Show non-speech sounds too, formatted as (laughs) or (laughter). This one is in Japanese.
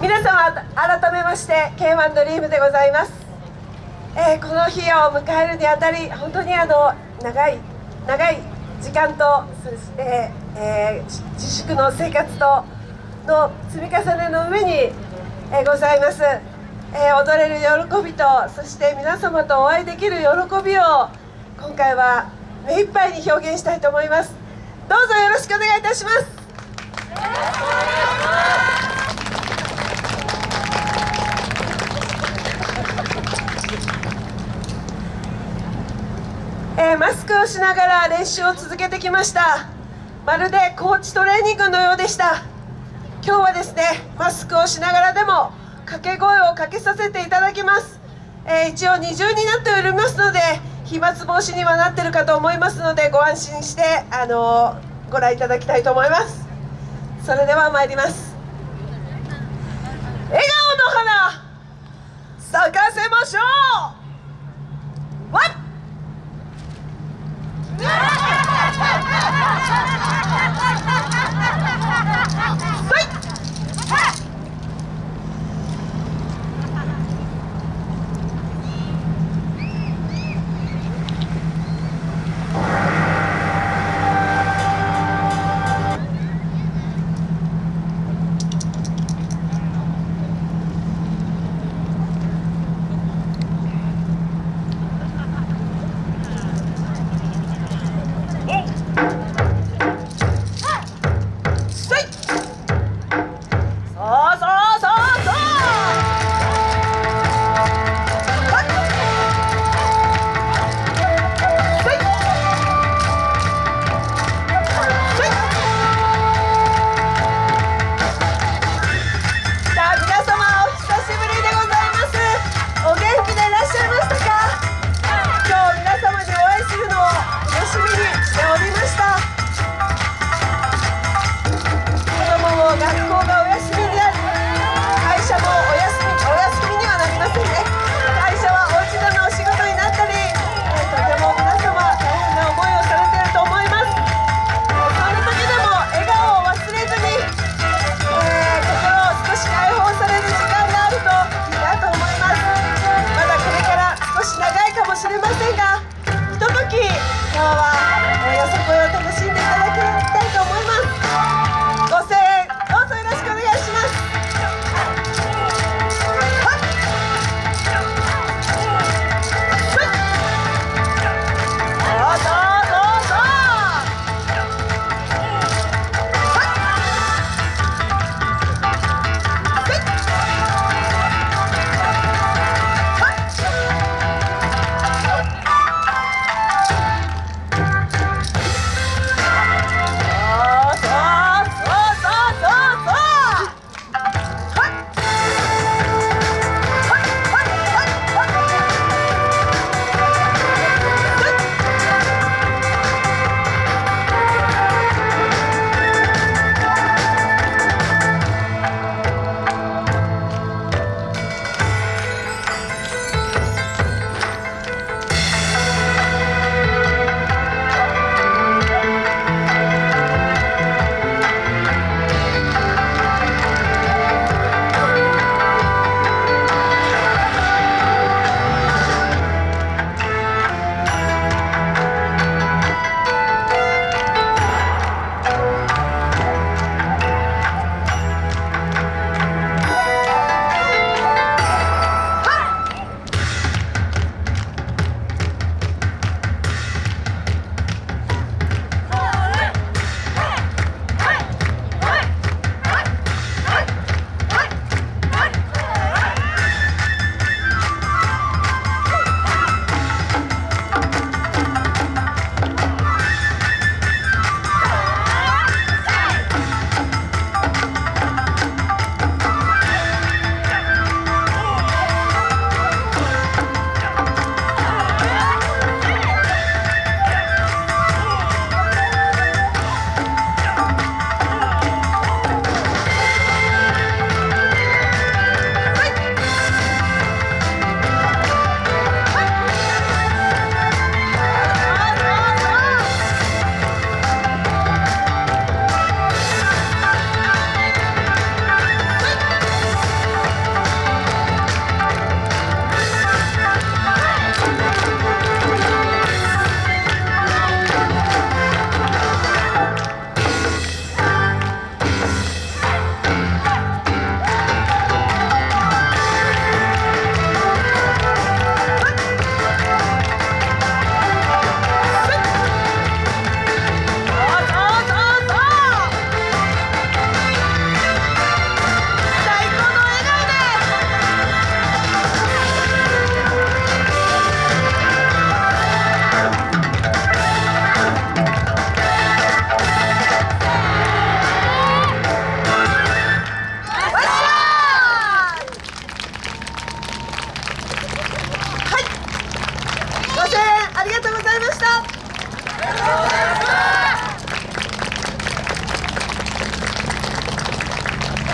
皆様改めまして K1 ドリームでございます、えー、この日を迎えるにあたり本当にあの長い長い時間とそして、えー、自粛の生活との積み重ねの上に、えー、ございます、え踊れる喜びとそして皆様とお会いできる喜びを今回は目いっぱいに表現したいと思います。どうぞよろしくお願いいたします。マスクをしながら練習を続けてきました。まるでコーチトレーニングのようでした。今日はですねマスクをしながらでも掛け声をかけさせていただきます、えー、一応二重になっておりますので飛沫防止にはなってるかと思いますのでご安心してあのー、ご覧いただきたいと思います。それでは参ります。笑顔の花咲かせましょう。は (laughs) いありがとうございました。